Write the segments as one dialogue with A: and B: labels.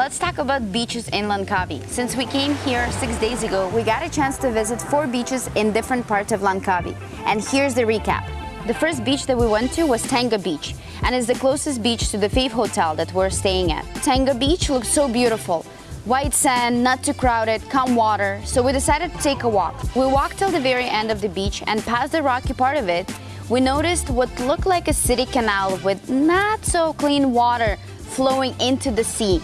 A: let's talk about beaches in Langkawi. Since we came here six days ago, we got a chance to visit four beaches in different parts of Langkawi. And here's the recap. The first beach that we went to was Tengah Beach, and is the closest beach to the Fave Hotel that we're staying at. Tengah Beach looks so beautiful. White sand, not too crowded, calm water, so we decided to take a walk. We walked till the very end of the beach and past the rocky part of it, we noticed what looked like a city canal with not so clean water flowing into the sea.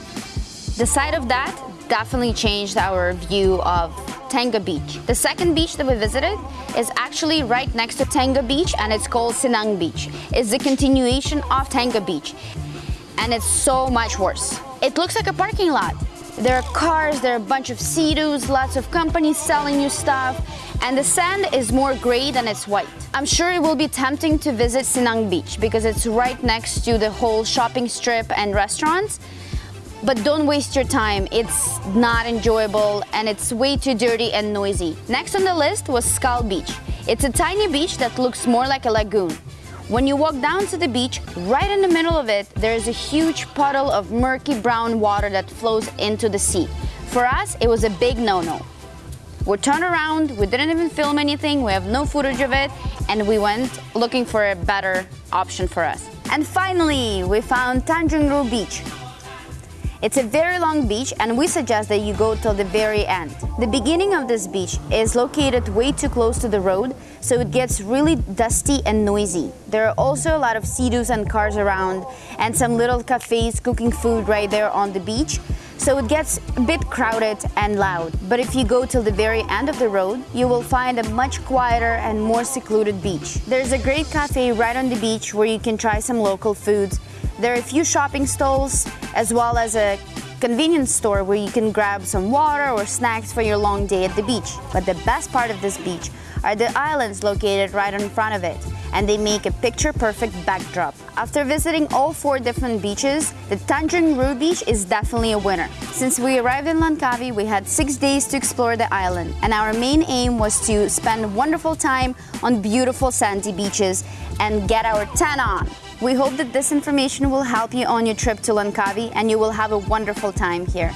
A: The sight of that definitely changed our view of Tengah Beach. The second beach that we visited is actually right next to Tengah Beach and it's called Cenang Beach. It's the continuation of Tengah Beach and it's so much worse. It looks like a parking lot. There are cars, there are a bunch of sea-doos, lots of companies selling you stuff, and the sand is more gray than it's white. I'm sure it will be tempting to visit Cenang Beach because it's right next to the whole shopping strip and restaurants, but don't waste your time. It's not enjoyable and it's way too dirty and noisy. Next on the list was Skull Beach. It's a tiny beach that looks more like a lagoon. When you walk down to the beach, right in the middle of it, there is a huge puddle of murky brown water that flows into the sea. For us, it was a big no-no. We turned around, we didn't even film anything, we have no footage of it, and we went looking for a better option for us. And finally, we found Tanjung Beach. It's a very long beach and we suggest that you go till the very end. The beginning of this beach is located way too close to the road, so it gets really dusty and noisy. There are also a lot of sea-doos and cars around and some little cafes cooking food right there on the beach, so it gets a bit crowded and loud. But if you go till the very end of the road, you will find a much quieter and more secluded beach. There's a great cafe right on the beach where you can try some local foods there are a few shopping stalls as well as a convenience store where you can grab some water or snacks for your long day at the beach. But the best part of this beach are the islands located right in front of it and they make a picture-perfect backdrop. After visiting all four different beaches, the Tanjung Rhu beach is definitely a winner. Since we arrived in Langkawi, we had six days to explore the island and our main aim was to spend wonderful time on beautiful sandy beaches and get our tan on. We hope that this information will help you on your trip to Langkawi and you will have a wonderful time here.